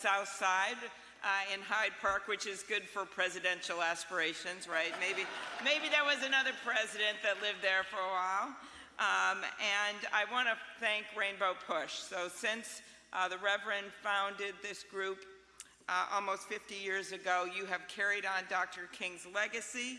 South Side uh, in Hyde Park, which is good for presidential aspirations, right? Maybe, maybe there was another president that lived there for a while. Um, and I want to thank Rainbow Push. So since uh, the Reverend founded this group uh, almost 50 years ago, you have carried on Dr. King's legacy.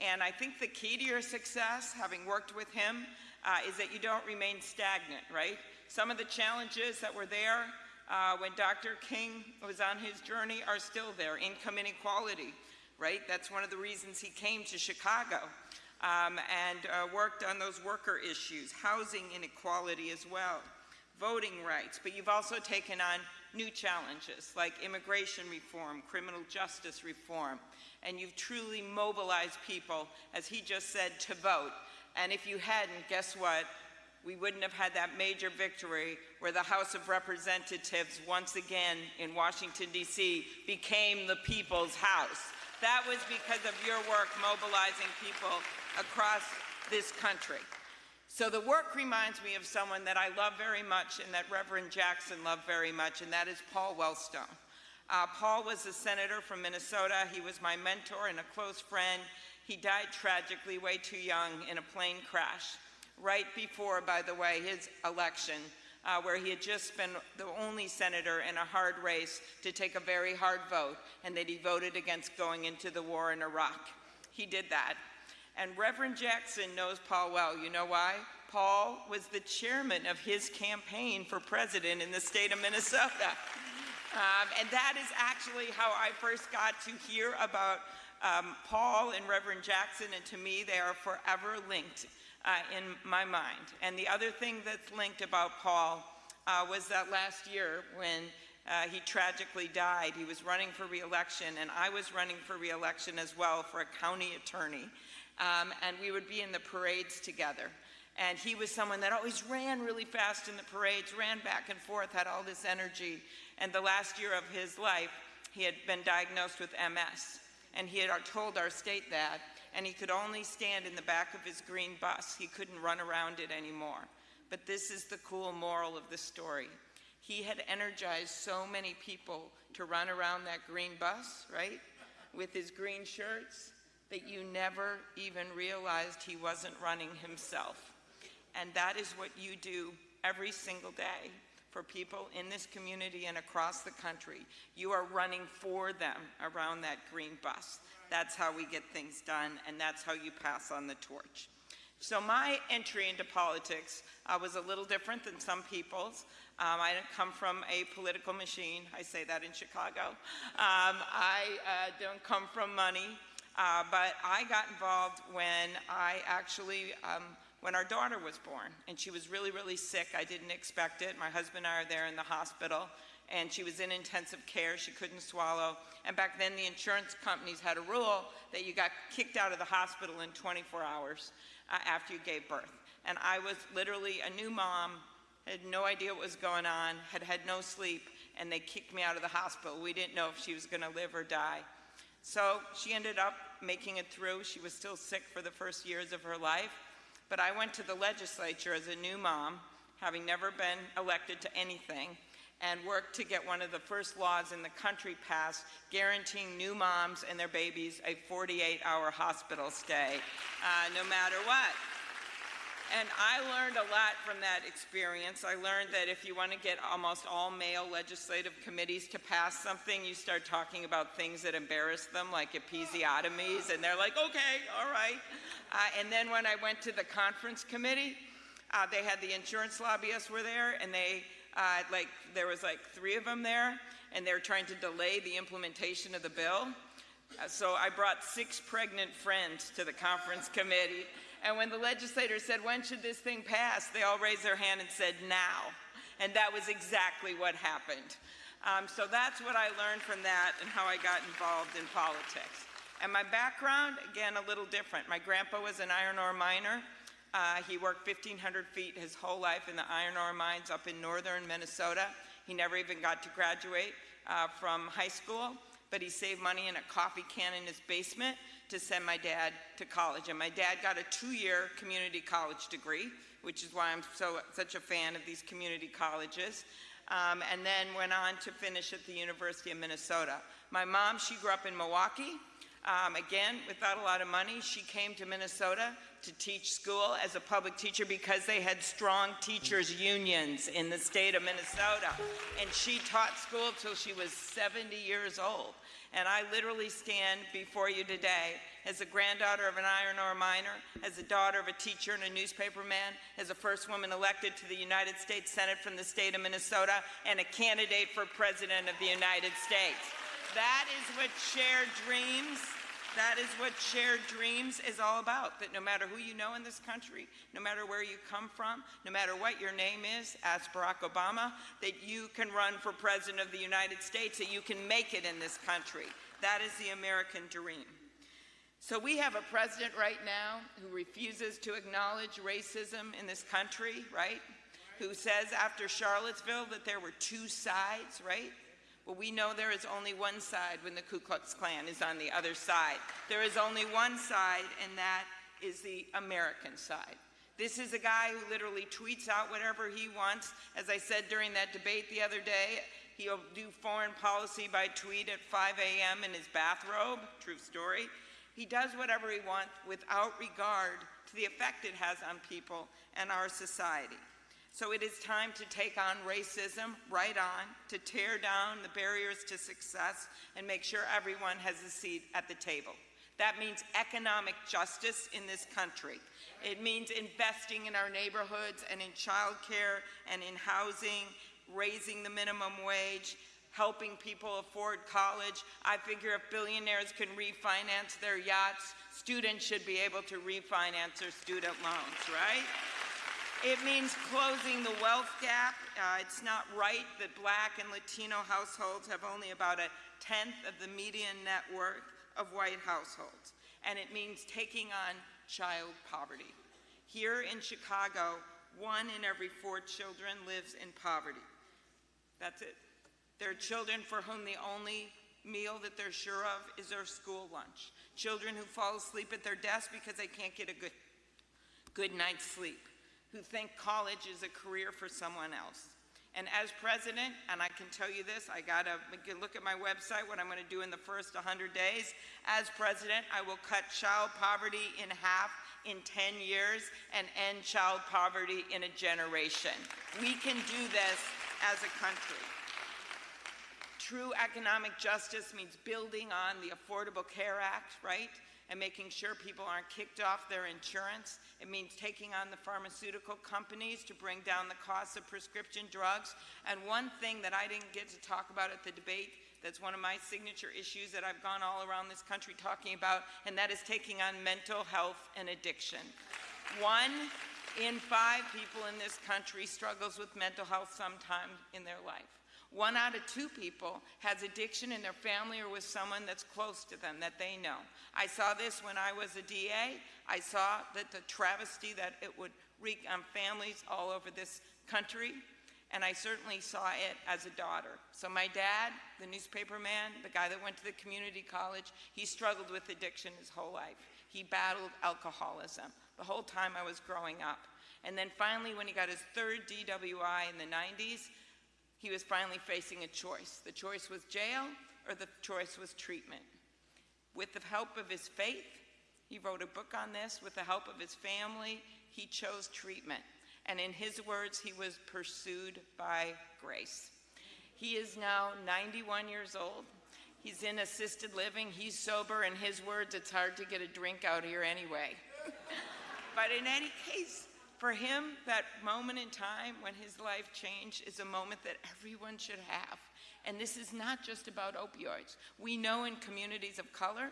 And I think the key to your success, having worked with him, uh, is that you don't remain stagnant, right? Some of the challenges that were there uh, when Dr. King was on his journey are still there. Income inequality, right? That's one of the reasons he came to Chicago um, and uh, worked on those worker issues, housing inequality as well, voting rights. But you've also taken on new challenges like immigration reform, criminal justice reform, and you've truly mobilized people, as he just said, to vote. And if you hadn't, guess what? We wouldn't have had that major victory where the House of Representatives, once again in Washington, D.C., became the people's house. That was because of your work mobilizing people across this country. So the work reminds me of someone that I love very much and that Reverend Jackson loved very much, and that is Paul Wellstone. Uh, Paul was a senator from Minnesota. He was my mentor and a close friend. He died tragically way too young in a plane crash, right before, by the way, his election, uh, where he had just been the only senator in a hard race to take a very hard vote, and that he voted against going into the war in Iraq. He did that. And Reverend Jackson knows Paul well. You know why? Paul was the chairman of his campaign for president in the state of Minnesota. Um, and that is actually how I first got to hear about um, Paul and Reverend Jackson, and to me, they are forever linked uh, in my mind. And the other thing that's linked about Paul uh, was that last year when uh, he tragically died. He was running for reelection, and I was running for reelection as well for a county attorney um, and we would be in the parades together. And he was someone that always ran really fast in the parades, ran back and forth, had all this energy. And the last year of his life, he had been diagnosed with MS. And he had told our state that, and he could only stand in the back of his green bus. He couldn't run around it anymore. But this is the cool moral of the story. He had energized so many people to run around that green bus, right? With his green shirts, that you never even realized he wasn't running himself. And that is what you do every single day for people in this community and across the country. You are running for them around that green bus. That's how we get things done, and that's how you pass on the torch. So my entry into politics uh, was a little different than some people's. Um, I didn't come from a political machine. I say that in Chicago. Um, I uh, don't come from money. Uh, but I got involved when I actually, um, when our daughter was born, and she was really, really sick. I didn't expect it. My husband and I are there in the hospital, and she was in intensive care. She couldn't swallow. And back then, the insurance companies had a rule that you got kicked out of the hospital in 24 hours uh, after you gave birth. And I was literally a new mom, had no idea what was going on, had had no sleep, and they kicked me out of the hospital. We didn't know if she was going to live or die. So she ended up making it through. She was still sick for the first years of her life. But I went to the legislature as a new mom, having never been elected to anything, and worked to get one of the first laws in the country passed guaranteeing new moms and their babies a 48-hour hospital stay, uh, no matter what. And I learned a lot from that experience. I learned that if you want to get almost all male legislative committees to pass something, you start talking about things that embarrass them, like episiotomies, and they're like, okay, all right. Uh, and then when I went to the conference committee, uh, they had the insurance lobbyists were there, and they, uh, like, there was like three of them there, and they were trying to delay the implementation of the bill. Uh, so I brought six pregnant friends to the conference committee, and when the legislators said, when should this thing pass, they all raised their hand and said, now. And that was exactly what happened. Um, so that's what I learned from that and how I got involved in politics. And my background, again, a little different. My grandpa was an iron ore miner. Uh, he worked 1,500 feet his whole life in the iron ore mines up in northern Minnesota. He never even got to graduate uh, from high school, but he saved money in a coffee can in his basement to send my dad to college. And my dad got a two-year community college degree, which is why I'm so such a fan of these community colleges. um, and then went on to finish at the University of Minnesota. My mom, she grew up in Milwaukee. Um, again, without a lot of money, she came to Minnesota to teach school as a public teacher because they had strong teachers unions in the state of Minnesota. And she taught school till she was 70 years old. And I literally stand before you today as a granddaughter of an iron ore miner, as a daughter of a teacher and a newspaperman, as a first woman elected to the United States Senate from the state of Minnesota, and a candidate for President of the United States. That is what shared dreams that is what shared dreams is all about, that no matter who you know in this country, no matter where you come from, no matter what your name is, ask Barack Obama, that you can run for President of the United States, that you can make it in this country. That is the American dream. So we have a president right now who refuses to acknowledge racism in this country, right? Who says after Charlottesville that there were two sides, right? Well, we know there is only one side when the Ku Klux Klan is on the other side. There is only one side, and that is the American side. This is a guy who literally tweets out whatever he wants. As I said during that debate the other day, he'll do foreign policy by tweet at 5 a.m. in his bathrobe, true story. He does whatever he wants without regard to the effect it has on people and our society. So it is time to take on racism right on, to tear down the barriers to success and make sure everyone has a seat at the table. That means economic justice in this country. It means investing in our neighborhoods and in childcare and in housing, raising the minimum wage, helping people afford college. I figure if billionaires can refinance their yachts, students should be able to refinance their student loans, right? It means closing the wealth gap. Uh, it's not right that black and Latino households have only about a tenth of the median net worth of white households. And it means taking on child poverty. Here in Chicago, one in every four children lives in poverty. That's it. There are children for whom the only meal that they're sure of is their school lunch. Children who fall asleep at their desk because they can't get a good, good night's sleep who think college is a career for someone else. And as president, and I can tell you this, I got to look at my website, what I'm going to do in the first 100 days. As president, I will cut child poverty in half in 10 years and end child poverty in a generation. We can do this as a country. True economic justice means building on the Affordable Care Act, right? And making sure people aren't kicked off their insurance. It means taking on the pharmaceutical companies to bring down the cost of prescription drugs. And one thing that I didn't get to talk about at the debate that's one of my signature issues that I've gone all around this country talking about, and that is taking on mental health and addiction. One in five people in this country struggles with mental health sometime in their life. One out of two people has addiction in their family or with someone that's close to them that they know. I saw this when I was a DA. I saw that the travesty that it would wreak on families all over this country, and I certainly saw it as a daughter. So my dad, the newspaper man, the guy that went to the community college, he struggled with addiction his whole life. He battled alcoholism the whole time I was growing up. And then finally, when he got his third DWI in the 90s, he was finally facing a choice. The choice was jail or the choice was treatment. With the help of his faith, he wrote a book on this. With the help of his family, he chose treatment. And in his words, he was pursued by grace. He is now 91 years old. He's in assisted living. He's sober. In his words, it's hard to get a drink out here anyway. but in any case, for him, that moment in time when his life changed is a moment that everyone should have. And this is not just about opioids. We know in communities of color,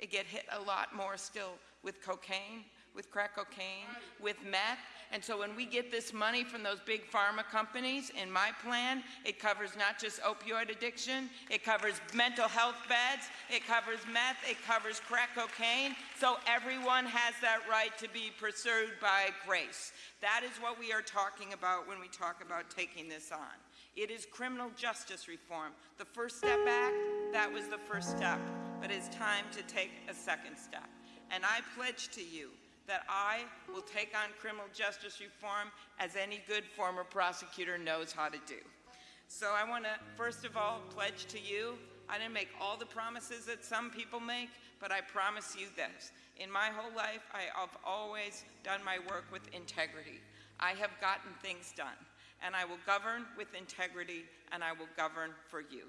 it get hit a lot more still with cocaine, with crack cocaine, with meth, and so when we get this money from those big pharma companies, in my plan, it covers not just opioid addiction, it covers mental health beds, it covers meth, it covers crack cocaine. So everyone has that right to be pursued by grace. That is what we are talking about when we talk about taking this on. It is criminal justice reform. The First Step Act, that was the first step. But it's time to take a second step. And I pledge to you that I will take on criminal justice reform as any good former prosecutor knows how to do. So I want to, first of all, pledge to you, I didn't make all the promises that some people make, but I promise you this. In my whole life, I have always done my work with integrity. I have gotten things done, and I will govern with integrity, and I will govern for you.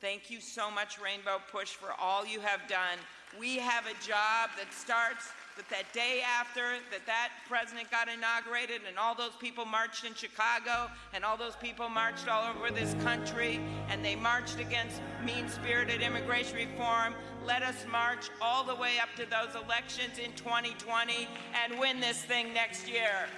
Thank you so much, Rainbow Push, for all you have done. We have a job that starts that that day after that that president got inaugurated and all those people marched in Chicago and all those people marched all over this country and they marched against mean-spirited immigration reform. Let us march all the way up to those elections in 2020 and win this thing next year.